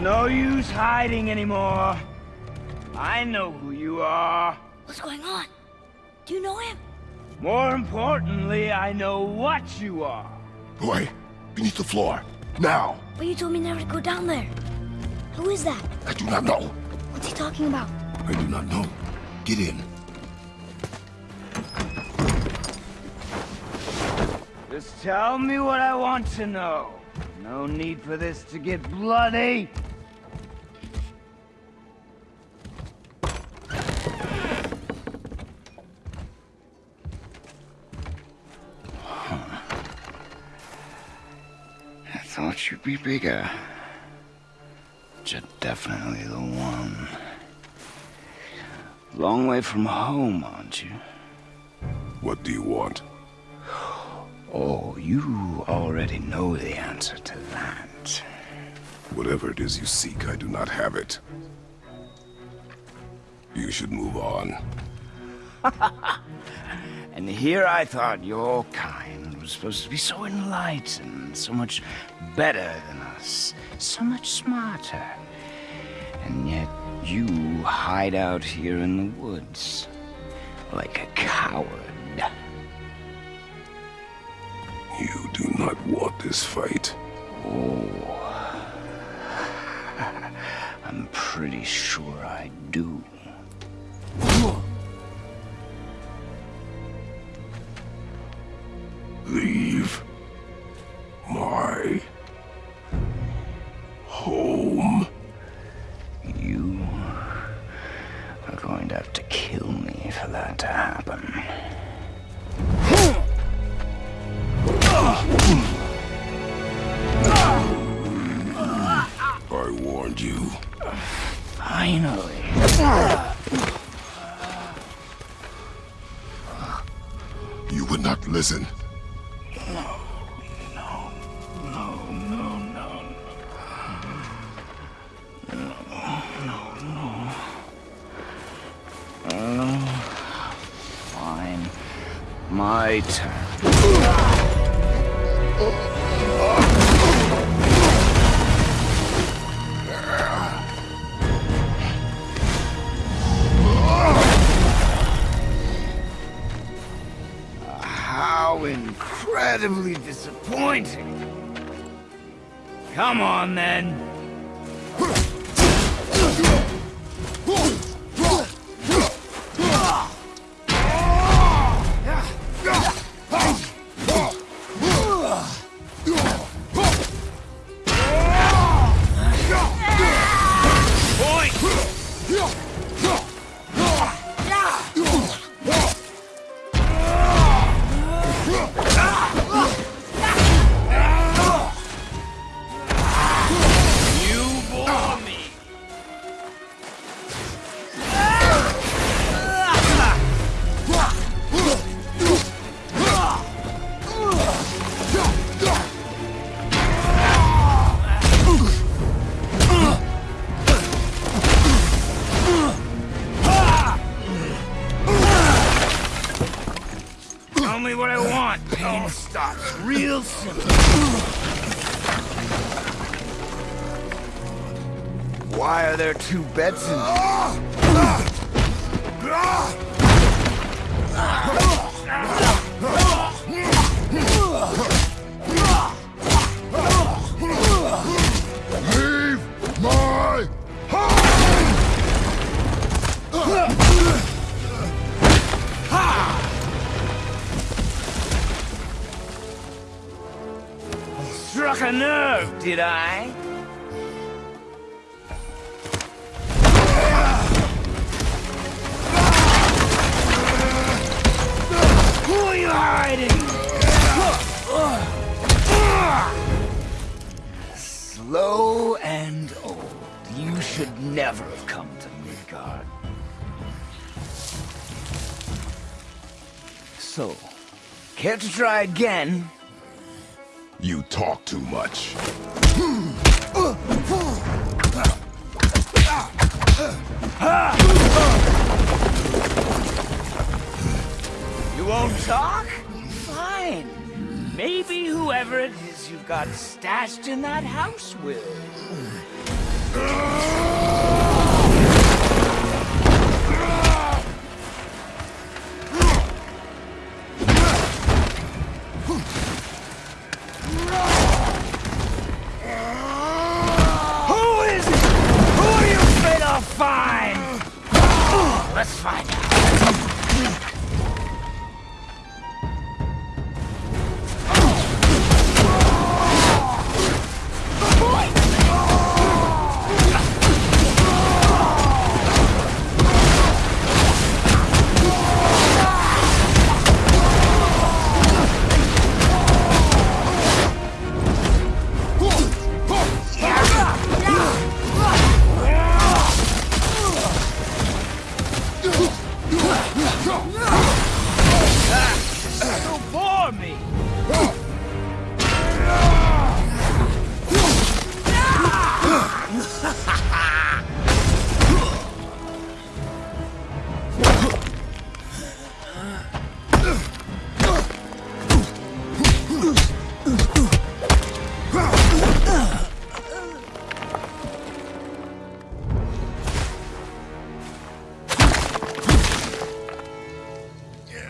no use hiding anymore. I know who you are. What's going on? Do you know him? More importantly, I know what you are. Boy, beneath the floor. Now! But you told me never to go down there. Who is that? I do not know. What's he talking about? I do not know. Get in. Just tell me what I want to know. No need for this to get bloody. You'd be bigger. You're definitely the one. Long way from home, aren't you? What do you want? Oh, you already know the answer to that. Whatever it is you seek, I do not have it. You should move on. And here I thought your kind supposed to be so enlightened, so much better than us, so much smarter. And yet you hide out here in the woods like a coward. You do not want this fight. Oh, I'm pretty sure I do. How incredibly disappointing. Come on, then. Why are there two beds in? Leave my home! Struck a nerve, did I? Are you hiding? Slow and old. You should never have come to Midgard. So, care to try again? You talk too much. Hmm. You won't talk? Fine. Maybe whoever it is you've got stashed in that house will.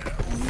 Yeah.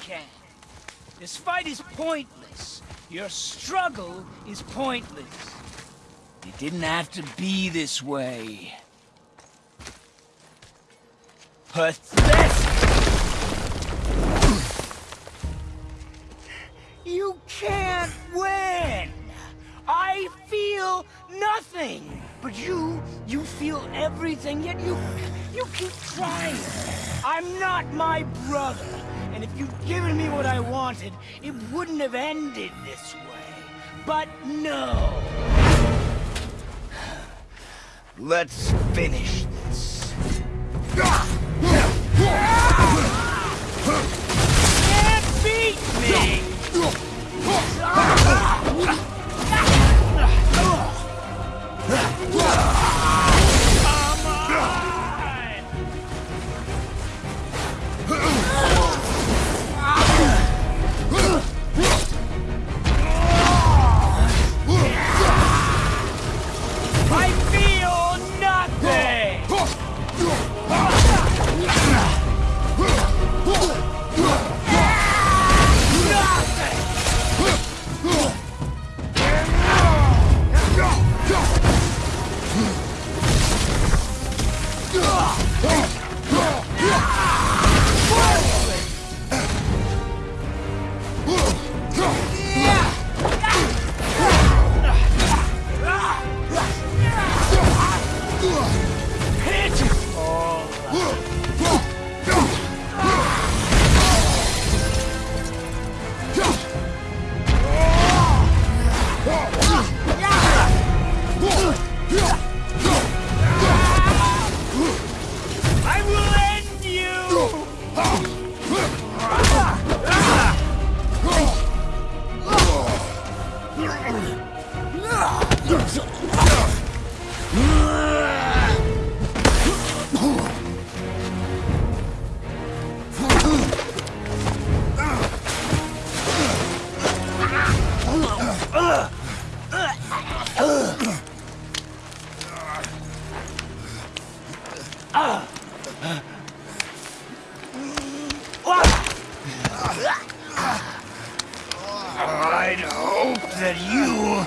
Can. This fight is pointless. Your struggle is pointless. It didn't have to be this way. Pathetic! You can't win! I feel nothing! But you, you feel everything, yet you, you keep trying. I'm not my brother, and if you'd given me what I wanted, it wouldn't have ended this way. But no! Let's finish this. Can't beat me! Come I'd hope that you,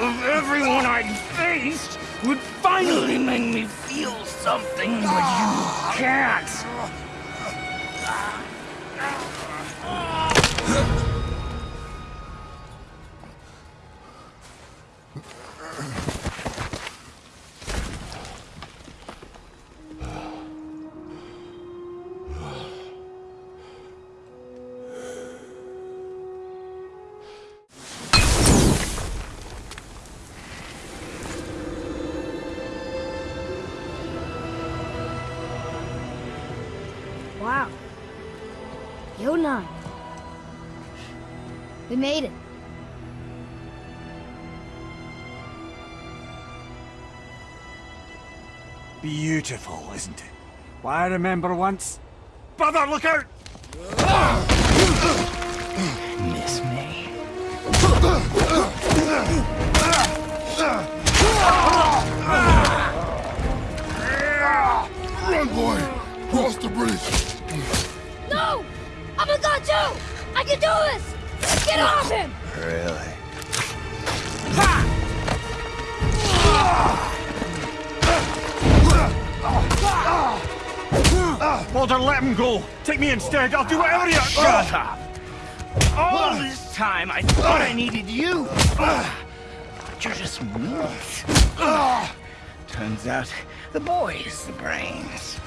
of everyone I'd faced, would finally make me feel something, but you can't. Made it. Beautiful, isn't it? Why, I remember once... Brother, look out! Miss me? I'll do whatever you... Oh. Shut up! All this time I thought I needed you! But you're just meat. Turns out the boy's the brains.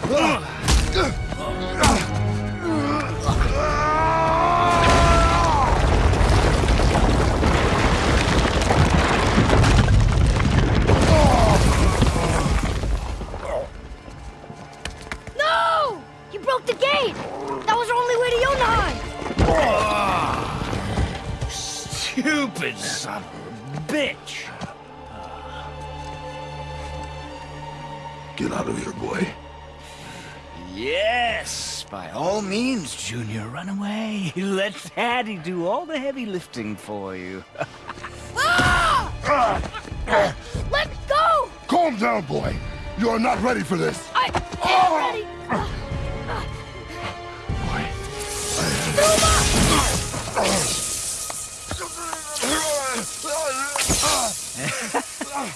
Means, Junior, run away. Let Daddy do all the heavy lifting for you. Ah! Let me go! Calm down, boy. You are not ready for this. I am ready!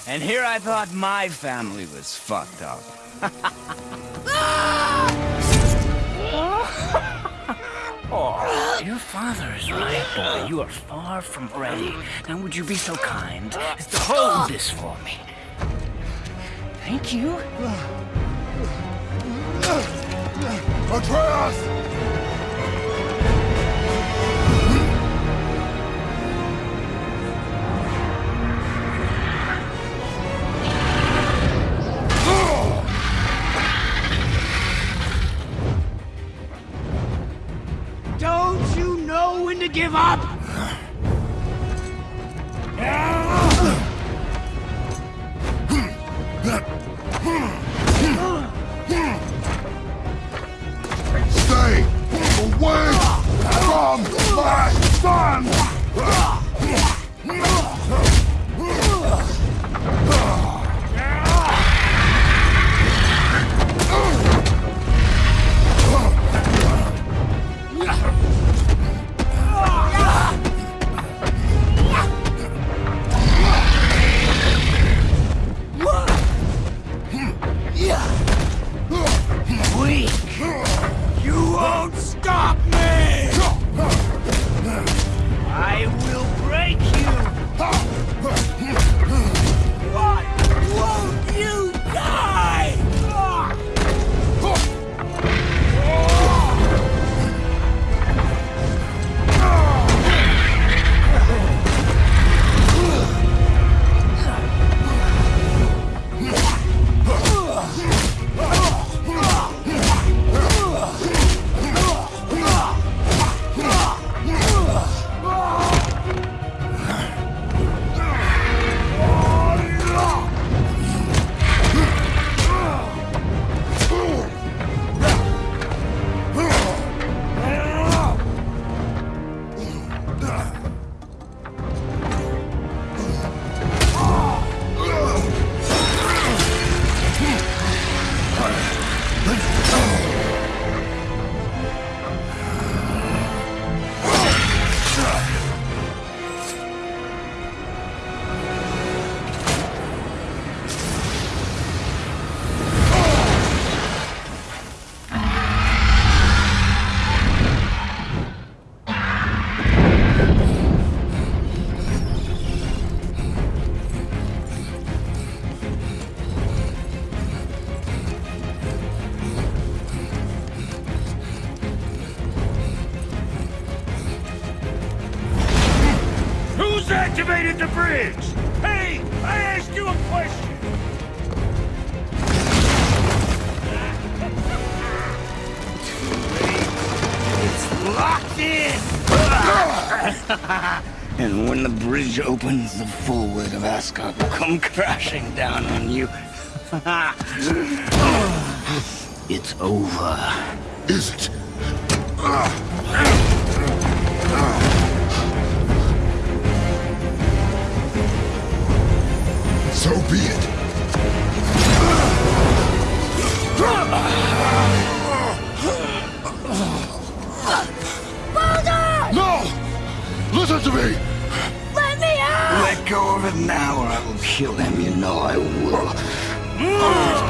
And here I thought my family was fucked up. Oh, your father is right, boy. You are far from ready. Now would you be so kind as to hold this for me? Thank you. Atreus! Give up? When the bridge opens, the full weight of Asgard will come crashing down on you. it's over. Is it? Kill him. You know I will. Mm.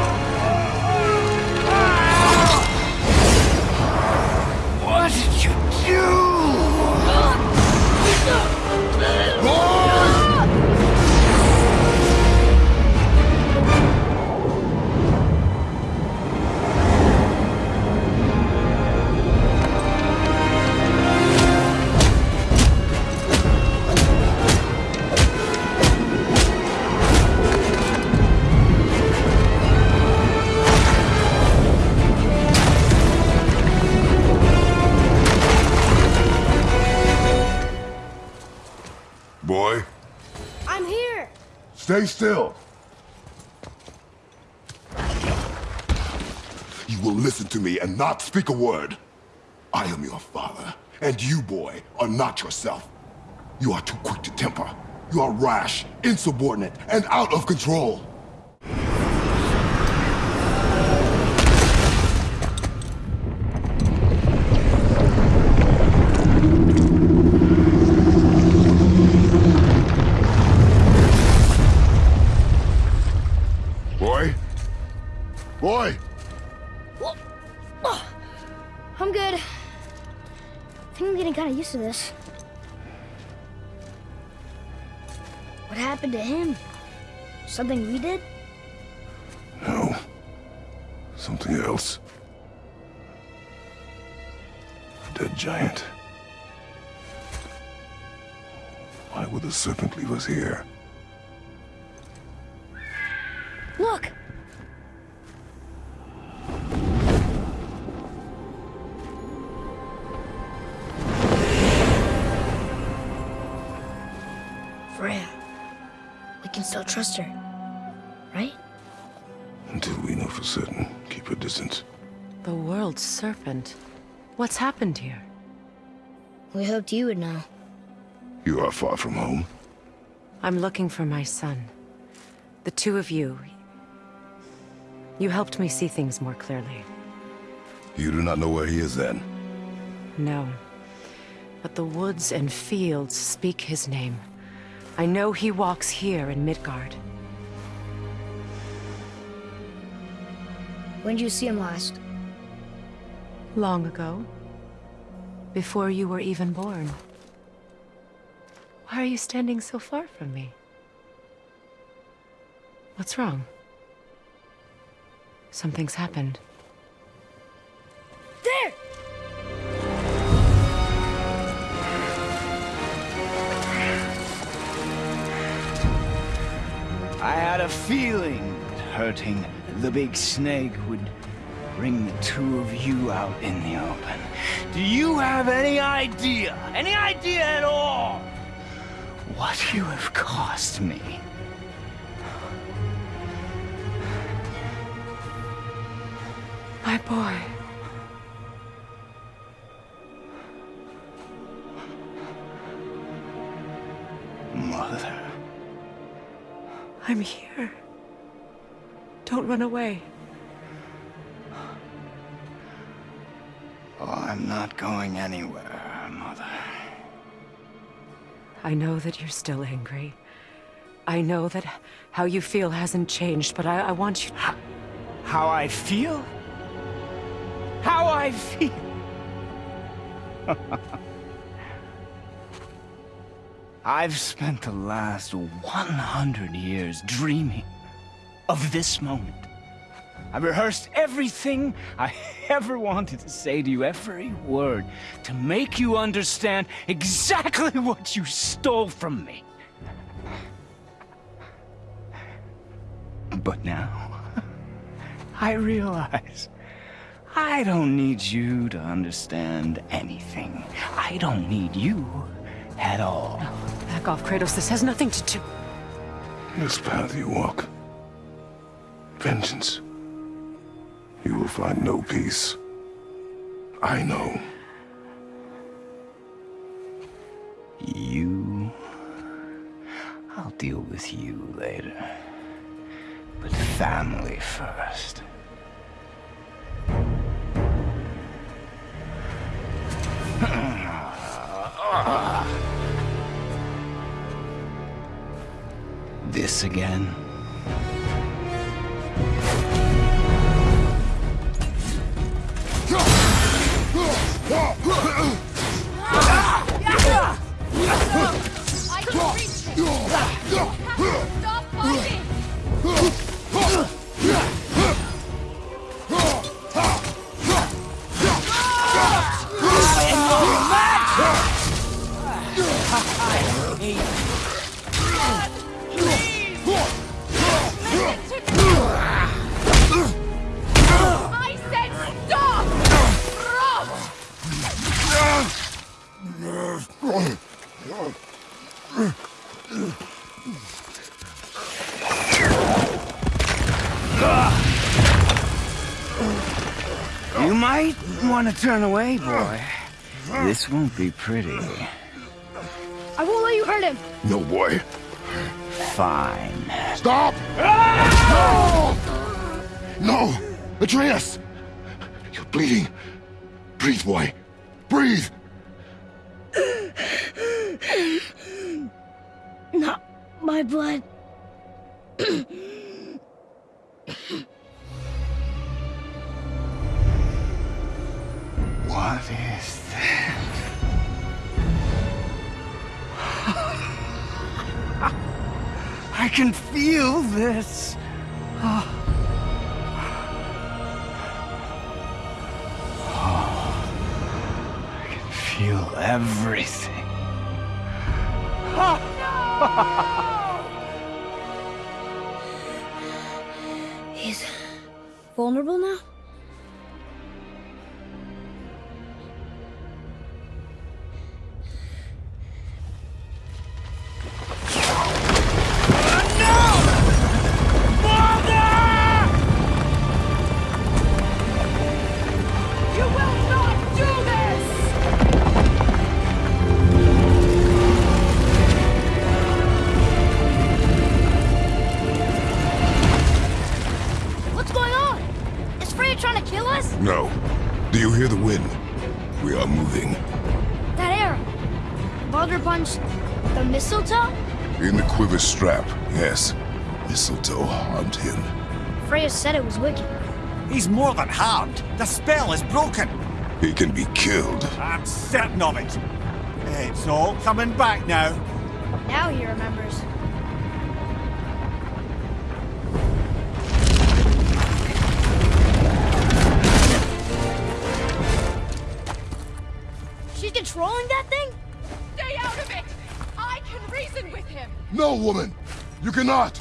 Stay still. You will listen to me and not speak a word. I am your father, and you, boy, are not yourself. You are too quick to temper. You are rash, insubordinate, and out of control. Used to this. What happened to him? Something we did? No. Something else. A dead giant. Why would the serpent leave us here? Look! Trust her. Right? Until we know for certain, keep a distance. The world serpent. What's happened here? We hoped you would know. You are far from home. I'm looking for my son. The two of you. You helped me see things more clearly. You do not know where he is then. No. But the woods and fields speak his name. I know he walks here in Midgard. When did you see him last? Long ago. Before you were even born. Why are you standing so far from me? What's wrong? Something's happened. Feeling that hurting the big snake would bring the two of you out in the open. Do you have any idea, any idea at all, what you have cost me? My boy. Mother. I'm here. Don't run away. Oh, I'm not going anywhere, Mother. I know that you're still angry. I know that how you feel hasn't changed, but I, I want you How I feel? How I feel? I've spent the last 100 years dreaming of this moment. I rehearsed everything I ever wanted to say to you, every word, to make you understand exactly what you stole from me. But now, I realize I don't need you to understand anything. I don't need you at all. No, back off, Kratos. This has nothing to do... This path you walk vengeance, you will find no peace. I know. You... I'll deal with you later. But family first. This again? Stop fighting! Turn away, boy. This won't be pretty. I won't let you hurt him! No, boy. Fine. Stop! Ah! No! No! Atreus! You're bleeding. Breathe, boy. Breathe! Not my blood. What is that? I can feel this. I can feel everything. No! He's vulnerable now? Mistletoe harmed him. Freya said it was wicked. He's more than harmed. The spell is broken. He can be killed. I'm certain of it. It's all coming back now. Now he remembers. She's controlling that thing? Stay out of it! I can reason with him! No, woman! You cannot!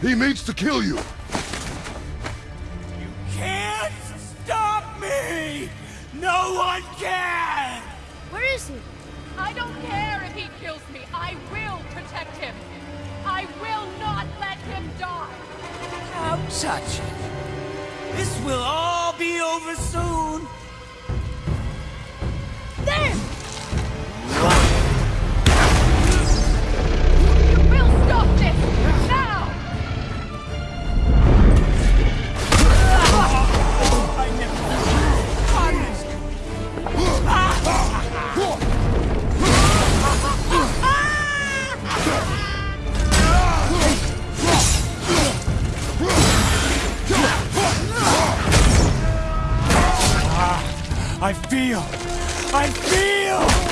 He means to kill you! You can't stop me! No one can! Where is he? I don't care if he kills me. I will protect him. I will not let him die. Don't touch it. This will all be over soon. I feel. I feel.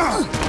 Huh!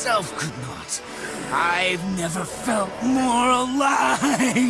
myself could not. I've never felt more alive!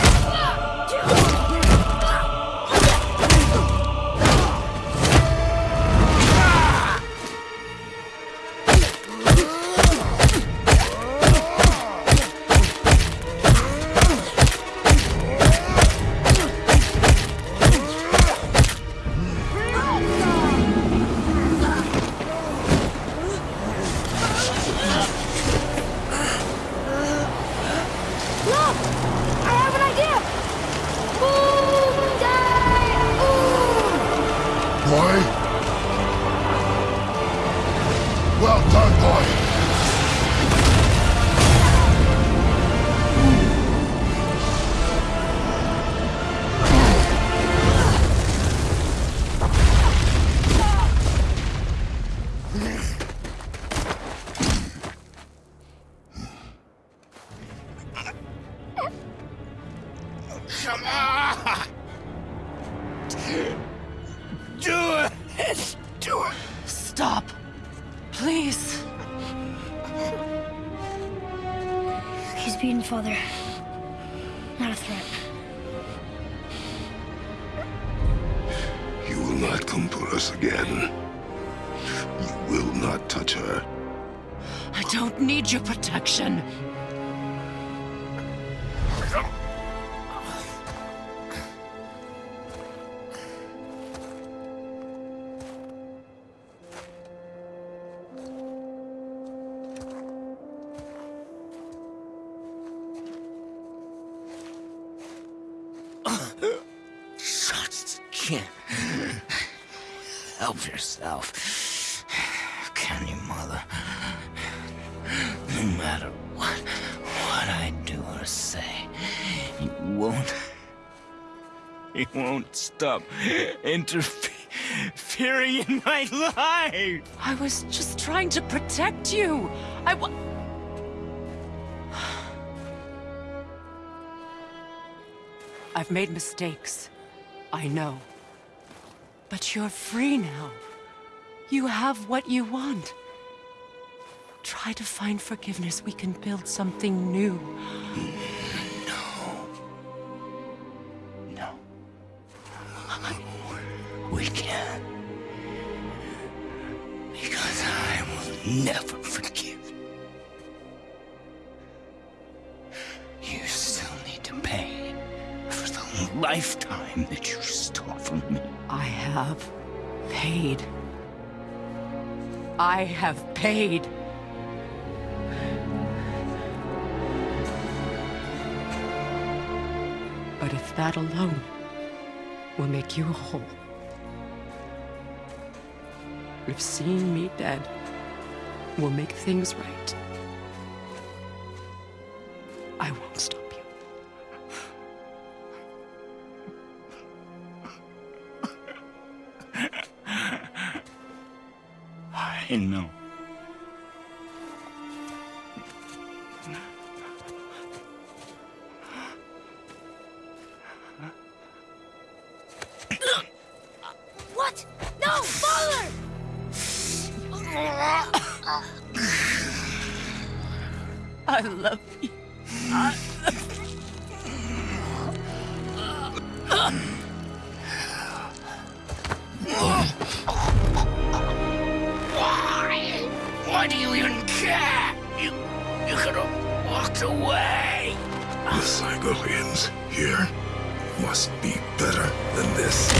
brother. Not a threat. You will not come for us again. You will not touch her. I don't need your protection. Stop interfering in my life! I was just trying to protect you. I've made mistakes. I know. But you're free now. You have what you want. Try to find forgiveness. We can build something new. Never forgive. You still need to pay for the lifetime that you stole from me. I have paid. I have paid. But if that alone will make you whole, if seeing me dead will make things Why? Why do you even care? You, you could have walked away. The Cygolians here must be better than this.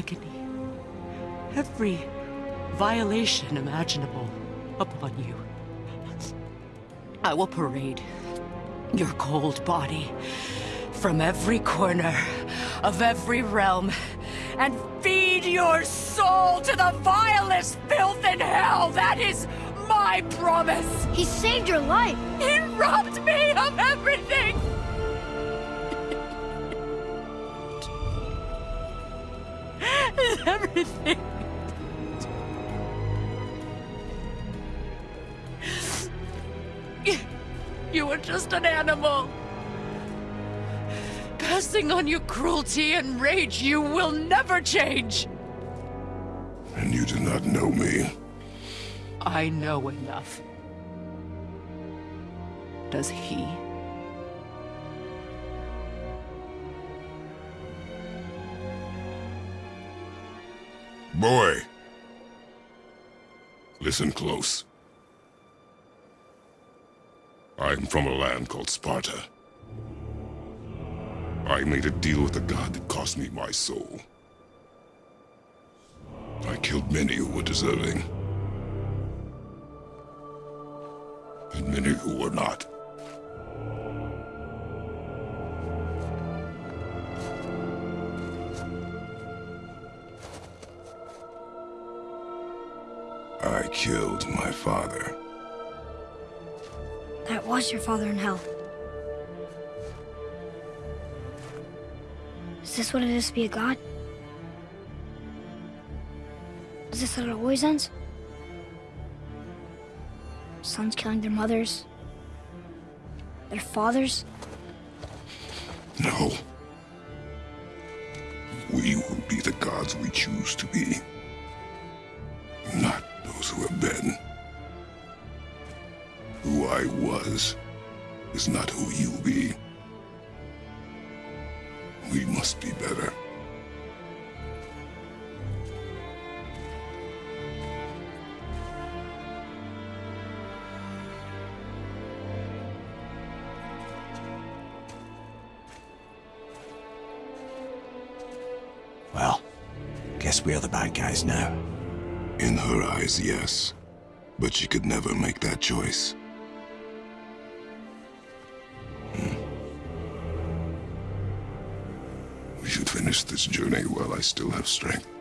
Agony, every violation imaginable upon you. I will parade your cold body from every corner of every realm and feed your soul to the vilest filth in hell. That is my promise. He saved your life. He robbed me of everything. everything. You were just an animal. Passing on your cruelty and rage, you will never change. And you do not know me. I know enough. Does he? Boy. Listen close. I'm from a land called Sparta. I made a deal with a god that cost me my soul. I killed many who were deserving. And many who were not. I killed my father. That was your father in hell. Is this what it is to be a god? Is this how it always ends? Sons killing their mothers? Their fathers? No. We will be the gods we choose to be. Was is not who you be. We must be better. Well, guess we're the bad guys now. In her eyes, yes. But she could never make that choice. Finish this journey while I still have strength.